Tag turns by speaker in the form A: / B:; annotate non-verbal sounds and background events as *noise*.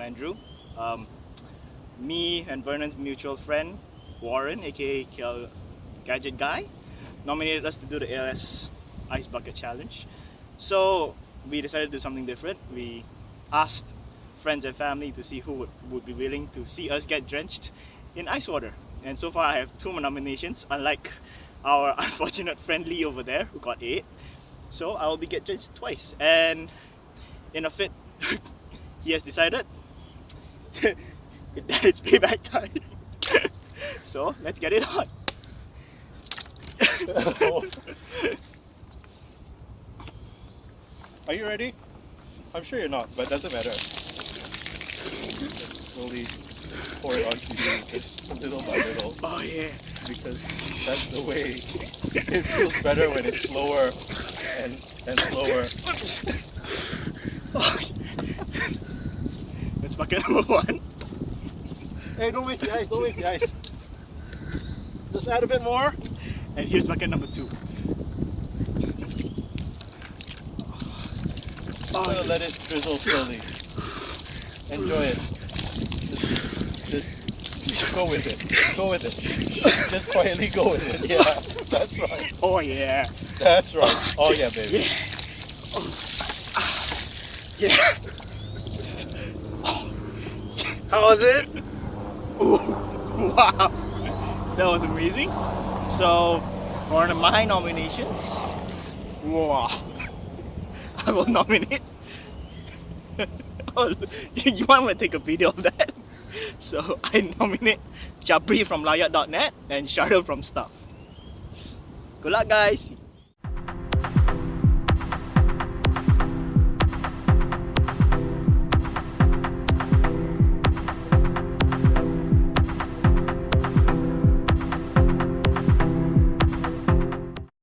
A: Andrew. Um, me and Vernon's mutual friend, Warren, aka KL Gadget Guy, nominated us to do the ALS Ice Bucket Challenge. So we decided to do something different. We asked friends and family to see who would, would be willing to see us get drenched in ice water. And so far I have two nominations, unlike our *laughs* unfortunate friend Lee over there who got eight. So I will be get drenched twice. And in a fit, *laughs* he has decided *laughs* that it's payback time. *laughs* so let's get it on. *laughs*
B: Are you ready? I'm sure you're not, but doesn't matter. slowly pour it onto you just little by little.
A: Oh yeah.
B: Because that's the way. It feels better when it's slower and, and slower.
A: Oh, That's bucket number one.
B: Hey, don't waste the ice, don't waste the ice. Just add a bit more.
A: And here's bucket number two.
B: Oh, I'm let it drizzle slowly. Enjoy it. Just, just, go with it. Go with it. Just quietly go with it. Yeah, that's right.
A: Oh yeah.
B: That's right. Oh yeah, baby.
A: Yeah. Oh. Yeah. How was it? Ooh, *laughs* wow. That was amazing. So, one of my nominations, wow. *laughs* I will nominate. *laughs* oh, you want to take a video of that? So I nominate Jabri from Lowyat.net and Shardul from Stuff. Good luck guys!